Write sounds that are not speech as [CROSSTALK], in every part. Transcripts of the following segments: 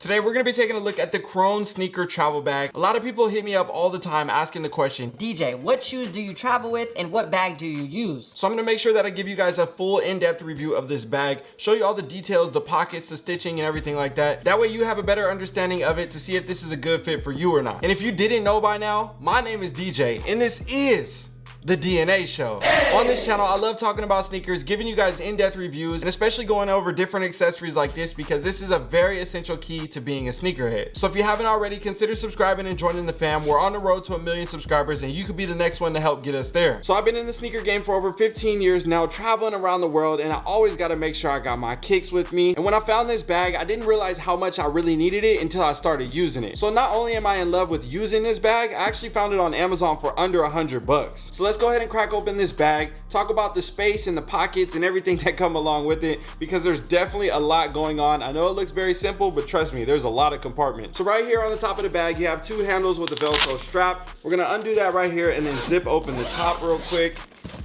Today we're going to be taking a look at the Krone sneaker travel bag. A lot of people hit me up all the time asking the question, DJ, what shoes do you travel with and what bag do you use? So I'm going to make sure that I give you guys a full in-depth review of this bag, show you all the details, the pockets, the stitching and everything like that. That way you have a better understanding of it to see if this is a good fit for you or not. And if you didn't know by now, my name is DJ and this is the DNA show. On this channel, I love talking about sneakers, giving you guys in-depth reviews, and especially going over different accessories like this because this is a very essential key to being a sneakerhead. So if you haven't already, consider subscribing and joining the fam. We're on the road to a million subscribers and you could be the next one to help get us there. So I've been in the sneaker game for over 15 years now, traveling around the world, and I always gotta make sure I got my kicks with me. And when I found this bag, I didn't realize how much I really needed it until I started using it. So not only am I in love with using this bag, I actually found it on Amazon for under a hundred bucks. So let's go ahead and crack open this bag, talk about the space and the pockets and everything [LAUGHS] that come along with it because there's definitely a lot going on. I know it looks very simple, but trust me, there's a lot of compartments. So right here on the top of the bag, you have two handles with the Velcro strap. We're gonna undo that right here and then zip open the top real quick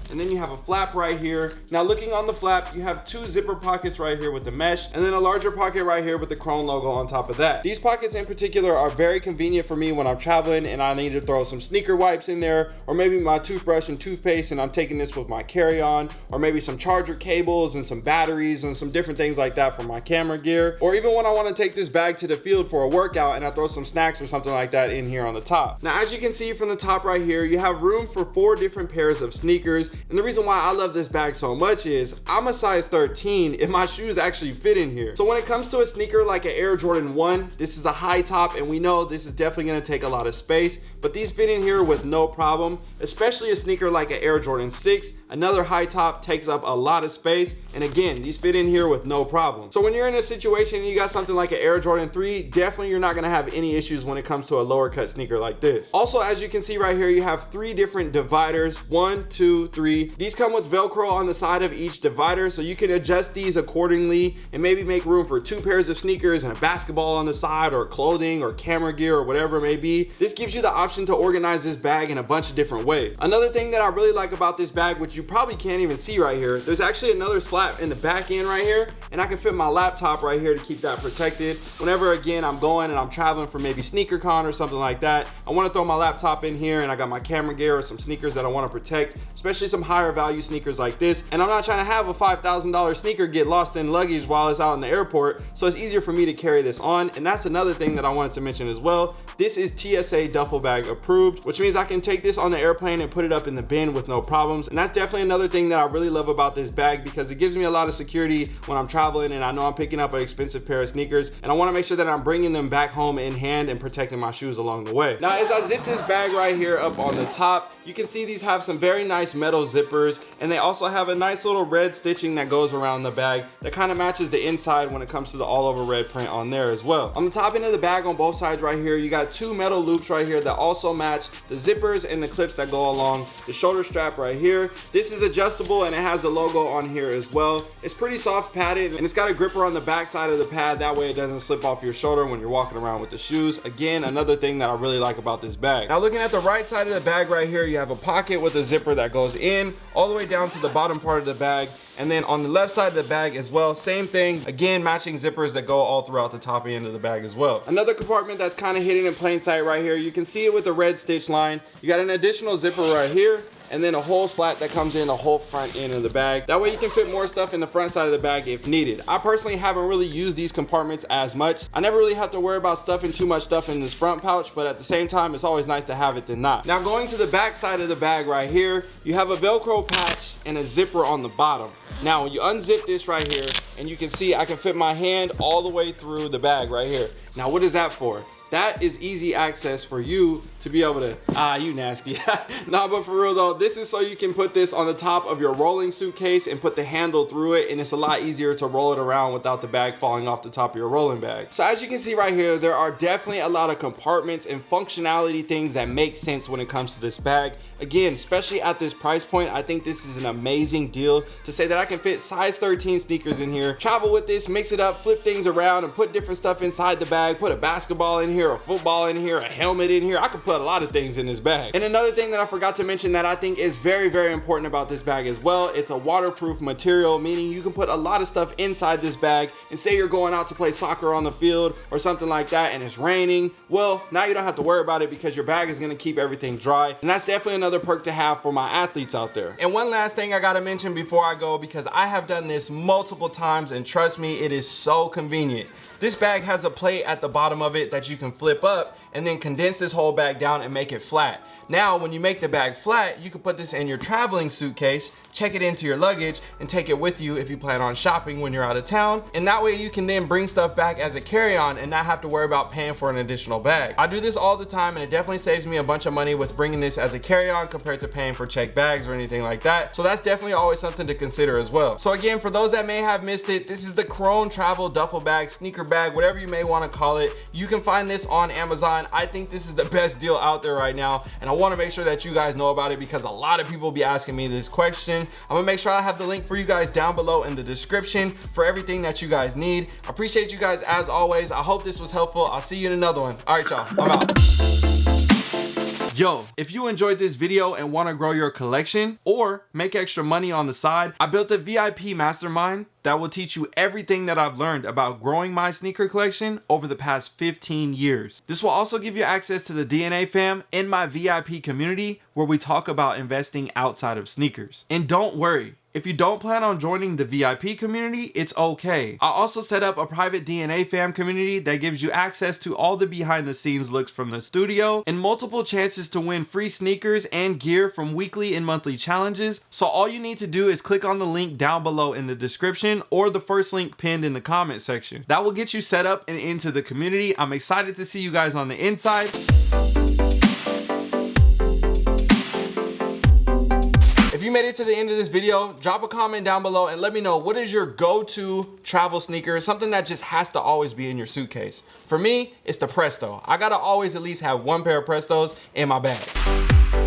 and then you have a flap right here. Now looking on the flap, you have two zipper pockets right here with the mesh, and then a larger pocket right here with the Chrome logo on top of that. These pockets in particular are very convenient for me when I'm traveling and I need to throw some sneaker wipes in there, or maybe my toothbrush and toothpaste, and I'm taking this with my carry-on, or maybe some charger cables and some batteries and some different things like that for my camera gear, or even when I wanna take this bag to the field for a workout and I throw some snacks or something like that in here on the top. Now, as you can see from the top right here, you have room for four different pairs of sneakers, and the reason why I love this bag so much is I'm a size 13 and my shoes actually fit in here. So when it comes to a sneaker like an Air Jordan 1, this is a high top and we know this is definitely gonna take a lot of space, but these fit in here with no problem, especially a sneaker like an Air Jordan 6. Another high top takes up a lot of space. And again, these fit in here with no problem. So when you're in a situation and you got something like an Air Jordan 3, definitely you're not gonna have any issues when it comes to a lower cut sneaker like this. Also, as you can see right here, you have three different dividers, one, two, three, these come with Velcro on the side of each divider, so you can adjust these accordingly and maybe make room for two pairs of sneakers and a basketball on the side or clothing or camera gear or whatever it may be. This gives you the option to organize this bag in a bunch of different ways. Another thing that I really like about this bag, which you probably can't even see right here, there's actually another slap in the back end right here, and I can fit my laptop right here to keep that protected. Whenever, again, I'm going and I'm traveling for maybe sneaker con or something like that, I wanna throw my laptop in here and I got my camera gear or some sneakers that I wanna protect, especially some higher value sneakers like this. And I'm not trying to have a $5,000 sneaker get lost in luggage while it's out in the airport. So it's easier for me to carry this on. And that's another thing that I wanted to mention as well. This is TSA duffel bag approved, which means I can take this on the airplane and put it up in the bin with no problems. And that's definitely another thing that I really love about this bag because it gives me a lot of security when I'm traveling and I know I'm picking up an expensive pair of sneakers. And I wanna make sure that I'm bringing them back home in hand and protecting my shoes along the way. Now, as I zip this bag right here up on the top, you can see these have some very nice metal zippers and they also have a nice little red stitching that goes around the bag that kind of matches the inside when it comes to the all over red print on there as well. On the top end of the bag on both sides right here, you got two metal loops right here that also match the zippers and the clips that go along the shoulder strap right here. This is adjustable and it has the logo on here as well. It's pretty soft padded and it's got a gripper on the back side of the pad. That way it doesn't slip off your shoulder when you're walking around with the shoes. Again, another thing that I really like about this bag. Now looking at the right side of the bag right here, you have a pocket with a zipper that goes in all the way down to the bottom part of the bag and then on the left side of the bag as well same thing. Again matching zippers that go all throughout the top end of the bag as well. Another compartment that's kind of hidden in plain sight right here you can see it with the red stitch line. You got an additional zipper right here and then a whole slat that comes in the whole front end of the bag. That way you can fit more stuff in the front side of the bag if needed. I personally haven't really used these compartments as much. I never really have to worry about stuffing too much stuff in this front pouch, but at the same time, it's always nice to have it than not. Now going to the back side of the bag right here, you have a Velcro patch and a zipper on the bottom. Now when you unzip this right here, and you can see I can fit my hand all the way through the bag right here. Now what is that for? that is easy access for you to be able to, ah, you nasty. [LAUGHS] nah, but for real though, this is so you can put this on the top of your rolling suitcase and put the handle through it and it's a lot easier to roll it around without the bag falling off the top of your rolling bag. So as you can see right here, there are definitely a lot of compartments and functionality things that make sense when it comes to this bag. Again, especially at this price point, I think this is an amazing deal to say that I can fit size 13 sneakers in here, travel with this, mix it up, flip things around and put different stuff inside the bag bag, put a basketball in here, a football in here, a helmet in here. I could put a lot of things in this bag. And another thing that I forgot to mention that I think is very, very important about this bag as well, it's a waterproof material, meaning you can put a lot of stuff inside this bag and say you're going out to play soccer on the field or something like that and it's raining. Well, now you don't have to worry about it because your bag is gonna keep everything dry. And that's definitely another perk to have for my athletes out there. And one last thing I gotta mention before I go, because I have done this multiple times and trust me, it is so convenient. This bag has a plate at the bottom of it that you can flip up and then condense this whole bag down and make it flat. Now, when you make the bag flat, you can put this in your traveling suitcase, check it into your luggage, and take it with you if you plan on shopping when you're out of town. And that way you can then bring stuff back as a carry-on and not have to worry about paying for an additional bag. I do this all the time and it definitely saves me a bunch of money with bringing this as a carry-on compared to paying for check bags or anything like that. So that's definitely always something to consider as well. So again, for those that may have missed it, this is the Crone Travel Duffel Bag, sneaker bag, whatever you may wanna call it. You can find this on Amazon. I think this is the best deal out there right now. And I wanna make sure that you guys know about it because a lot of people be asking me this question. I'm gonna make sure I have the link for you guys down below in the description for everything that you guys need. I appreciate you guys as always. I hope this was helpful. I'll see you in another one. All right, y'all, I'm out. Yo, if you enjoyed this video and want to grow your collection or make extra money on the side, I built a VIP mastermind that will teach you everything that I've learned about growing my sneaker collection over the past 15 years. This will also give you access to the DNA fam in my VIP community where we talk about investing outside of sneakers. And don't worry, if you don't plan on joining the VIP community, it's okay. I also set up a private DNA fam community that gives you access to all the behind the scenes looks from the studio and multiple chances to win free sneakers and gear from weekly and monthly challenges. So all you need to do is click on the link down below in the description or the first link pinned in the comment section. That will get you set up and into the community. I'm excited to see you guys on the inside. Made it to the end of this video, drop a comment down below and let me know what is your go-to travel sneaker, something that just has to always be in your suitcase. For me, it's the Presto. I gotta always at least have one pair of Prestos in my bag.